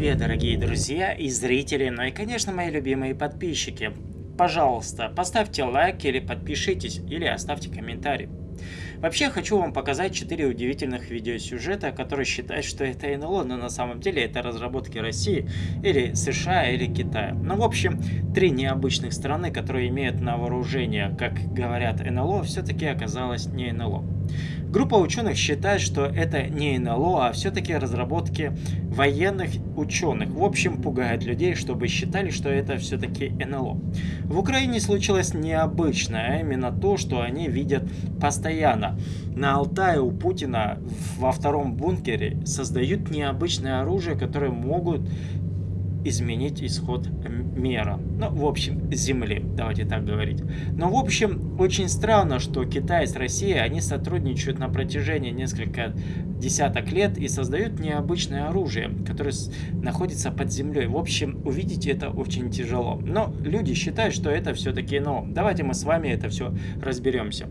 Привет, дорогие друзья и зрители, ну и, конечно, мои любимые подписчики. Пожалуйста, поставьте лайк или подпишитесь, или оставьте комментарий. Вообще, хочу вам показать 4 удивительных видеосюжета, которые считают, что это НЛО, но на самом деле это разработки России, или США, или Китая. Ну, в общем, три необычных страны, которые имеют на вооружение, как говорят НЛО, все-таки оказалось не НЛО. Группа ученых считает, что это не НЛО, а все-таки разработки военных ученых. В общем, пугает людей, чтобы считали, что это все-таки НЛО. В Украине случилось необычное, а именно то, что они видят постоянно. На Алтае у Путина во втором бункере создают необычное оружие, которое могут изменить исход мира. Ну, в общем, Земли, давайте так говорить. Но, в общем, очень странно, что Китай с Россией, они сотрудничают на протяжении нескольких десяток лет и создают необычное оружие, которое находится под землей. В общем, увидеть это очень тяжело. Но люди считают, что это все-таки но. Давайте мы с вами это все разберемся.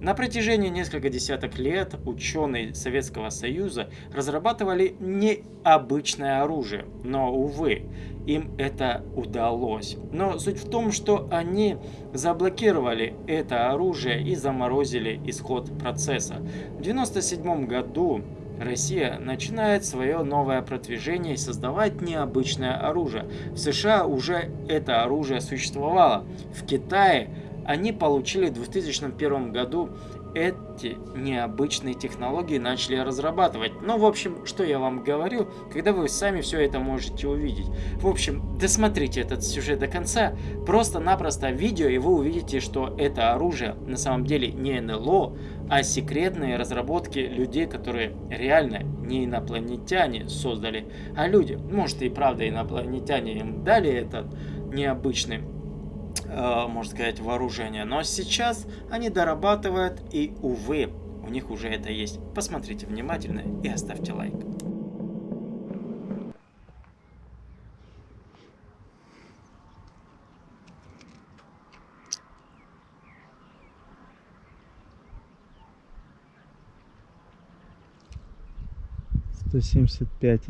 На протяжении нескольких десяток лет ученые Советского Союза разрабатывали необычное оружие, но, увы, им это удалось. Но суть в том, что они заблокировали это оружие и заморозили исход процесса. В 1997 году Россия начинает свое новое продвижение и создавать необычное оружие. В США уже это оружие существовало. В Китае они получили в 2001 году эти необычные технологии начали разрабатывать. Ну, в общем, что я вам говорю, когда вы сами все это можете увидеть. В общем, досмотрите этот сюжет до конца, просто-напросто видео, и вы увидите, что это оружие на самом деле не НЛО, а секретные разработки людей, которые реально не инопланетяне создали, а люди. Может и правда инопланетяне им дали этот необычный Э, можно сказать, вооружение. Но сейчас они дорабатывают, и, увы, у них уже это есть. Посмотрите внимательно и оставьте лайк. Сто семьдесят пять